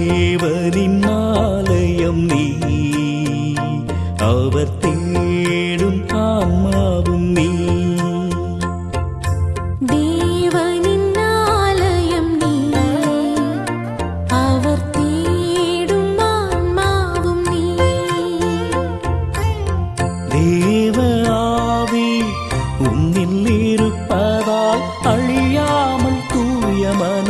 தேவனின் ஆலயம் நீ. அவர் தேடும் ஆன்மாவும் நீ.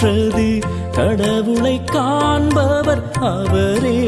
பெற்றது கடவுளை காண்பவர் அவரே.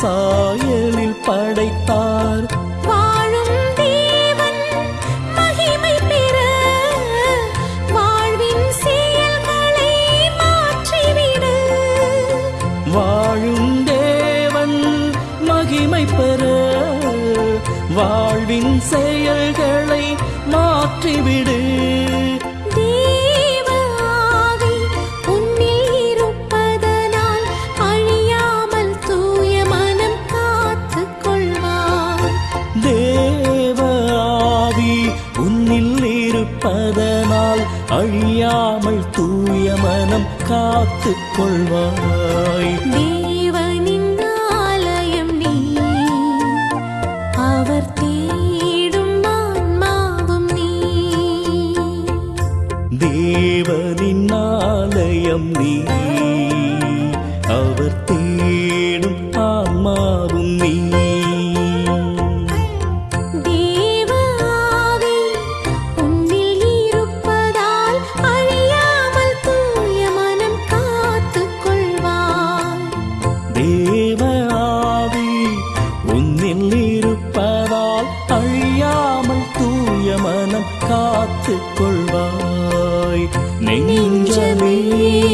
சாயலில் படைத்தார். வாழும் தேவன் மகிமை பெற வாழ்வின் செயல்களை மாற்றிவிடு. அழியாமல் தூய மனம் காத்து கொள்வாய் தேவனின் ஆலயம் நீ. அவர் தேடும் ஆன்மாவும் நீ. தேவனின் ஆலயம் நீ. kasih